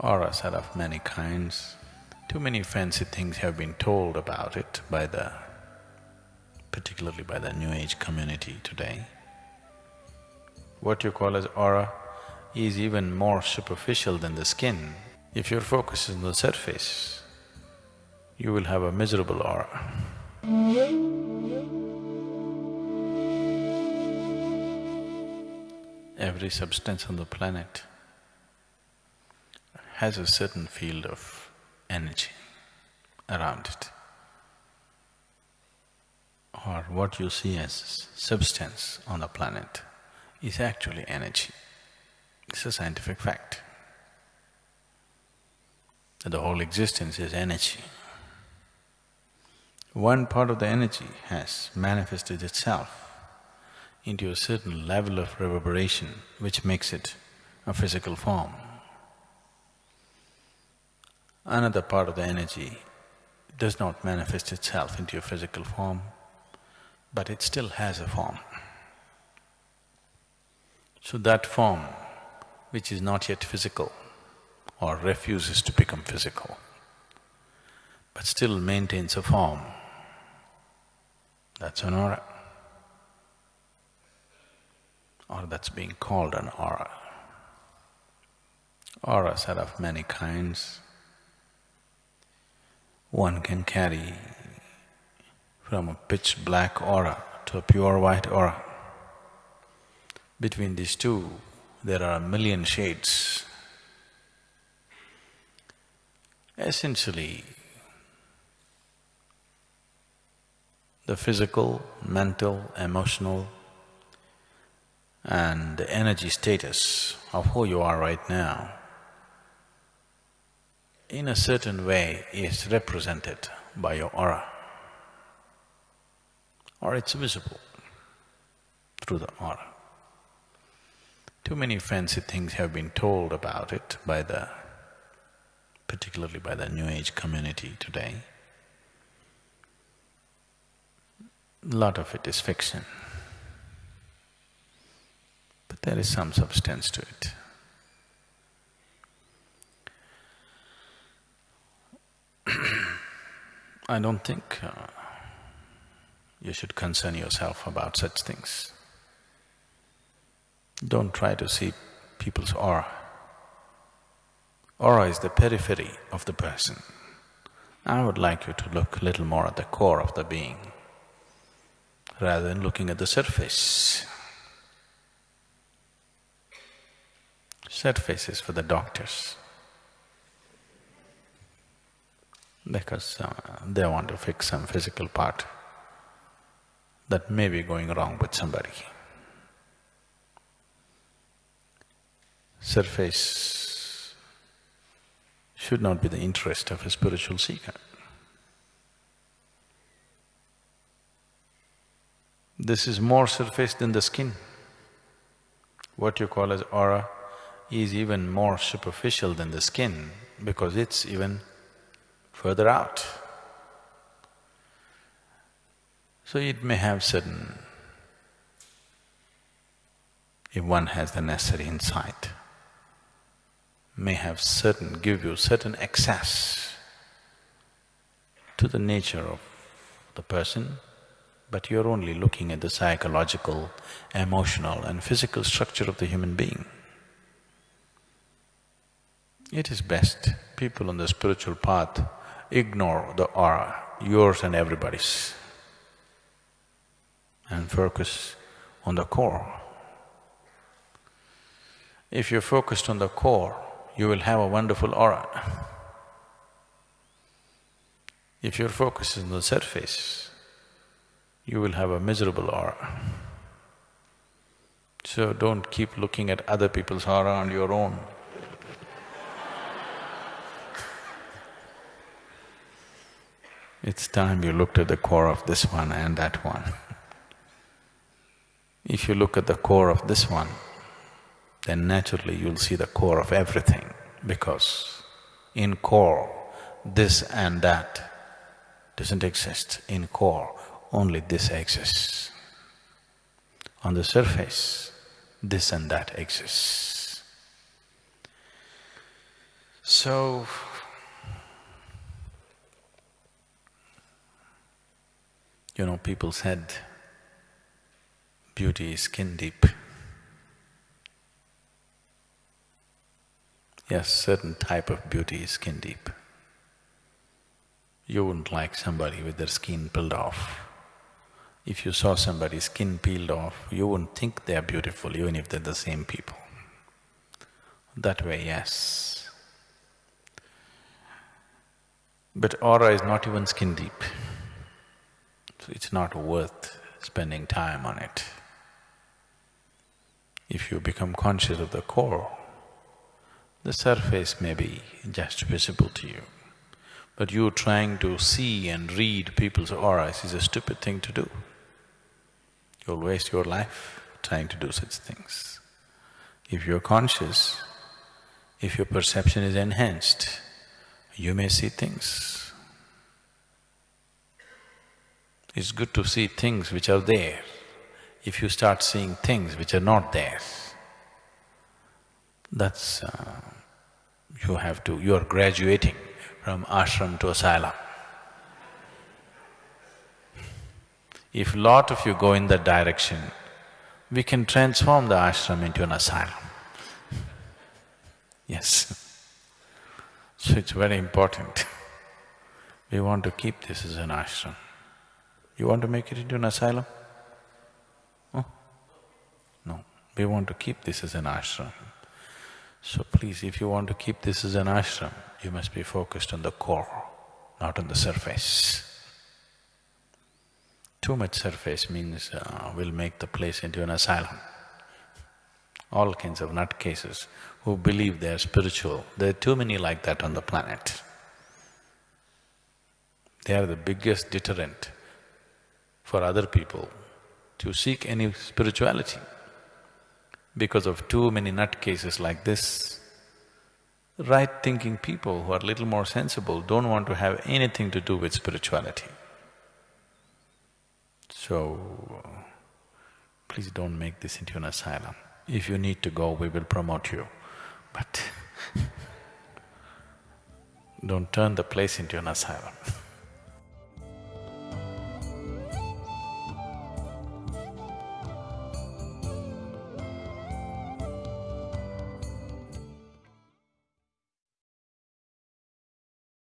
Auras are of many kinds. Too many fancy things have been told about it by the… particularly by the New Age community today. What you call as aura is even more superficial than the skin. If your focus is on the surface, you will have a miserable aura. Every substance on the planet has a certain field of energy around it. Or what you see as substance on the planet is actually energy. It's a scientific fact. That the whole existence is energy. One part of the energy has manifested itself into a certain level of reverberation which makes it a physical form. Another part of the energy does not manifest itself into a physical form, but it still has a form. So that form, which is not yet physical or refuses to become physical, but still maintains a form, that's an aura. Or that's being called an aura. Auras are of many kinds one can carry from a pitch black aura to a pure white aura. Between these two, there are a million shades. Essentially, the physical, mental, emotional and the energy status of who you are right now in a certain way is represented by your aura or it's visible through the aura. Too many fancy things have been told about it by the… particularly by the New Age community today. Lot of it is fiction, but there is some substance to it. I don't think uh, you should concern yourself about such things. Don't try to see people's aura. Aura is the periphery of the person. I would like you to look a little more at the core of the being rather than looking at the surface. Surface is for the doctors. Because uh, they want to fix some physical part that may be going wrong with somebody. Surface should not be the interest of a spiritual seeker. This is more surface than the skin. What you call as aura is even more superficial than the skin because it's even further out. So it may have certain… if one has the necessary insight, may have certain… give you certain access to the nature of the person, but you're only looking at the psychological, emotional and physical structure of the human being. It is best people on the spiritual path ignore the aura, yours and everybody's, and focus on the core. If you're focused on the core, you will have a wonderful aura. If your focus is on the surface, you will have a miserable aura. So don't keep looking at other people's aura and your own. It's time you looked at the core of this one and that one. If you look at the core of this one, then naturally you'll see the core of everything because in core, this and that doesn't exist. In core, only this exists. On the surface, this and that exists. So, you know, people said beauty is skin deep. Yes, certain type of beauty is skin deep. You wouldn't like somebody with their skin peeled off. If you saw somebody's skin peeled off, you wouldn't think they are beautiful even if they're the same people. That way, yes. But aura is not even skin deep. It's not worth spending time on it. If you become conscious of the core, the surface may be just visible to you. But you trying to see and read people's auras is a stupid thing to do. You'll waste your life trying to do such things. If you're conscious, if your perception is enhanced, you may see things. It's good to see things which are there. If you start seeing things which are not there, that's… Uh, you have to… you are graduating from ashram to asylum. If lot of you go in that direction, we can transform the ashram into an asylum. Yes. So it's very important. we want to keep this as an ashram. You want to make it into an asylum? Oh? No, we want to keep this as an ashram. So please, if you want to keep this as an ashram, you must be focused on the core, not on the surface. Too much surface means uh, will make the place into an asylum. All kinds of nutcases who believe they are spiritual, there are too many like that on the planet. They are the biggest deterrent for other people to seek any spirituality. Because of too many nutcases like this, right-thinking people who are little more sensible don't want to have anything to do with spirituality. So, please don't make this into an asylum. If you need to go, we will promote you, but don't turn the place into an asylum